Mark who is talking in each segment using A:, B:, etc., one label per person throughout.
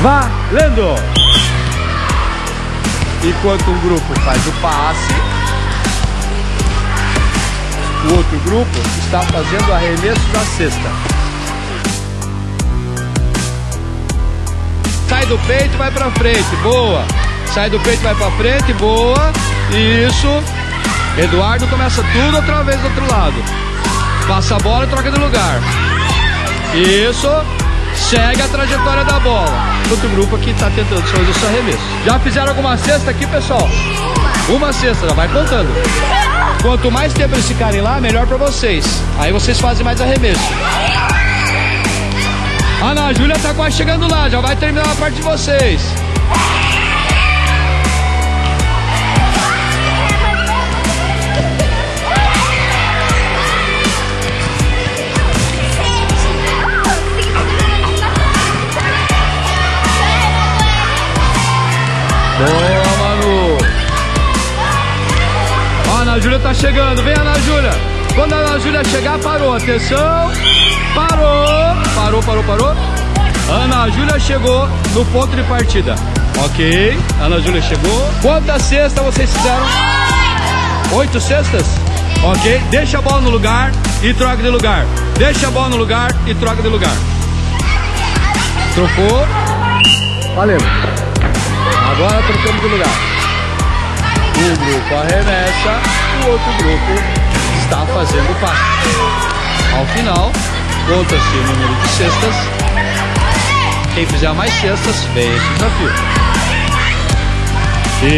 A: Valendo! Enquanto um grupo faz o passe, o outro grupo está fazendo arremesso da cesta. Sai do peito, vai pra frente, boa. Sai do peito, vai pra frente, boa. Isso. Eduardo começa tudo outra vez do outro lado. Passa a bola e troca de lugar. Isso. Segue a trajetória da bola. Outro grupo aqui está tentando fazer o seu arremesso. Já fizeram alguma cesta aqui, pessoal? Uma cesta, já vai contando. Quanto mais tempo eles ficarem lá, melhor para vocês. Aí vocês fazem mais arremesso. Ana Júlia tá quase chegando lá, já vai terminar a parte de vocês. Boa, Manu. Ó, a Ana Júlia tá chegando. Vem, Ana Júlia. Quando a Ana Júlia chegar, parou. Atenção. Parou. Parou, parou, parou. Ana Júlia chegou no ponto de partida. Ok. Ana Júlia chegou. Quantas cestas vocês fizeram? Oito cestas? Ok. Deixa a bola no lugar e troca de lugar. Deixa a bola no lugar e troca de lugar. Trocou. Valeu. Agora trocamos de lugar. Um grupo arremessa, o outro grupo está fazendo passe. Ao final, conta-se o número de cestas. Quem fizer mais cestas, vence o desafio.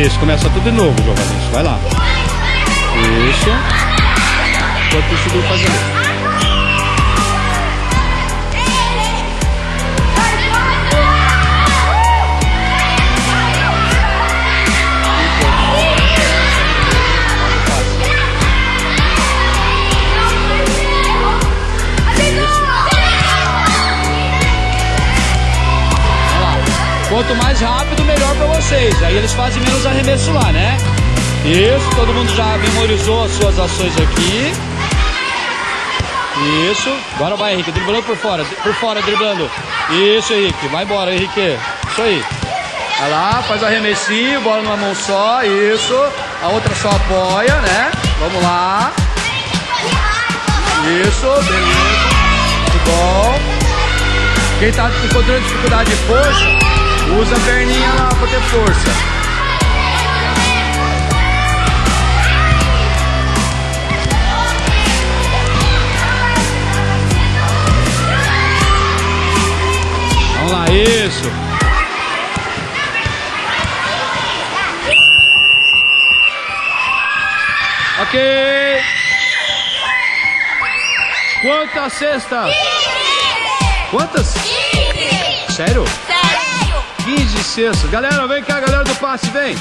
A: Isso, começa tudo de novo, Giovanni. Vai lá. Isso. Enquanto isso, o Quanto mais rápido, melhor para vocês. Aí eles fazem menos arremesso lá, né? Isso, todo mundo já memorizou as suas ações aqui. Isso. Agora vai, Henrique, driblando por fora. Por fora, driblando. Isso, Henrique. Vai embora, Henrique. Isso aí. Vai lá, faz arremessinho, bola numa mão só. Isso. A outra só apoia, né? Vamos lá. Isso, beleza. Muito bom. Quem tá encontrando dificuldade de força, Usa a perninha lá pra ter força. Vamos lá, isso. Ok. Quantas cestas? Quantas? Sério? 15 cestas. Galera, vem cá, galera do passe, vem.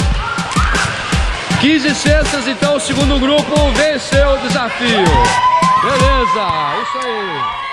A: 15 cestas, então o segundo grupo venceu o desafio. Beleza, isso aí.